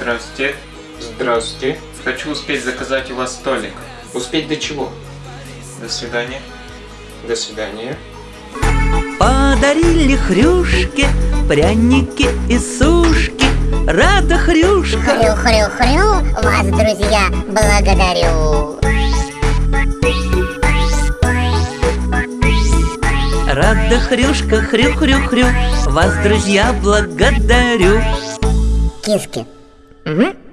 Здравствуйте. Здравствуйте. Хочу успеть заказать у вас столик. Успеть до чего? До свидания. До свидания. Подарили хрюшки, пряники и сушки Рада хрюшка Хрю-хрю-хрю, вас, друзья, благодарю. Рада хрюшка, хрю-хрю-хрю Вас, друзья, благодарю Киски. Mm-hmm.